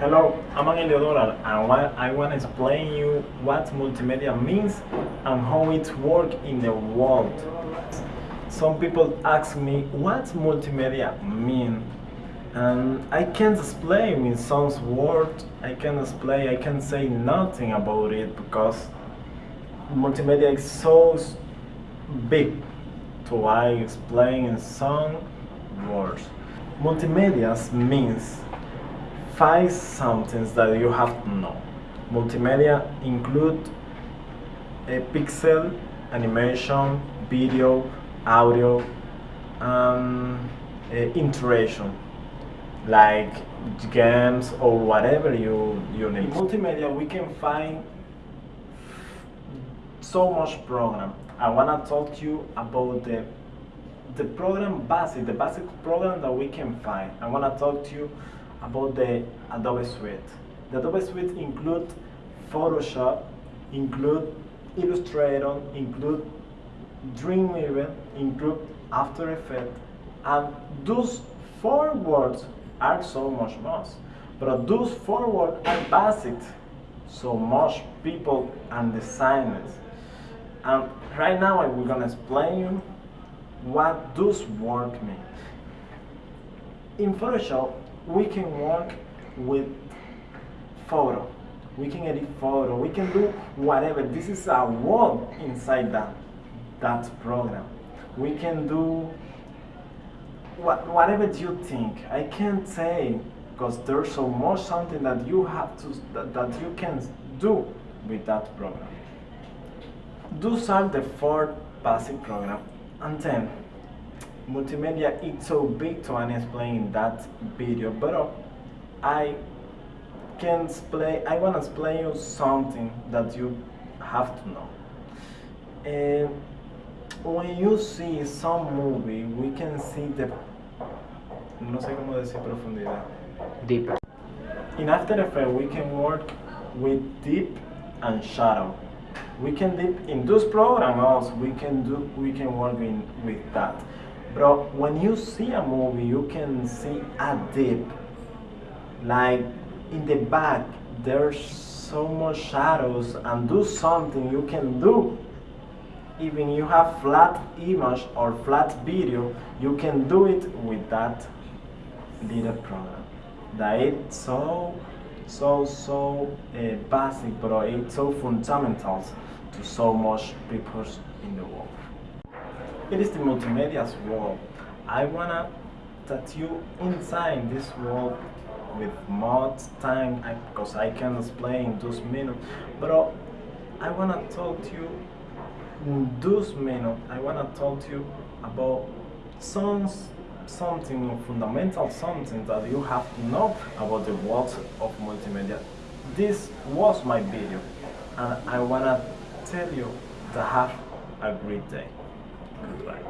Hello, I'm Angel Doral and I want to explain you what multimedia means and how it works in the world. Some people ask me what multimedia mean and I can't explain in some words, I can't explain, I can't say nothing about it because multimedia is so big to I explain in some words. Multimedia means five something that you have to know. Multimedia include a pixel, animation, video, audio, and uh, interaction like games or whatever you, you need. In multimedia we can find so much program. I wanna talk to you about the the program basic, the basic program that we can find. I wanna talk to you about the Adobe Suite. The Adobe Suite include Photoshop, include Illustrator, include Dreamweaver, include After Effects, and those four words are so much more. But those four words are basic, so much people and designers. And right now we're gonna explain you what those words mean. In Photoshop, we can work with photo. We can edit photo. We can do whatever. This is a world inside that, that program. We can do what, whatever you think. I can't say because there's so much something that you have to that, that you can do with that program. Those are the four basic program. And then multimedia is so big to explain that video, but I can explain. I want to explain you something that you have to know. Uh, when you see some movie, we can see the no sé cómo decir profundidad. Deep. In After Effects, we can work with deep and shadow. We can deep in those programs. We can do. We can work in, with that. But when you see a movie, you can see a deep. Like in the back, there's so much shadows and do something you can do. Even you have flat image or flat video, you can do it with that little program. That it's so, so, so uh, basic, but it's so fundamental to so much people in the world. It is the multimedia's world. I wanna that you inside this world with more time because I can explain those minutes. But I wanna talk to you in those minutes. I wanna talk to you about some something fundamental, something that you have to know about the world of multimedia. This was my video, and I wanna tell you to have a great day. Goodbye.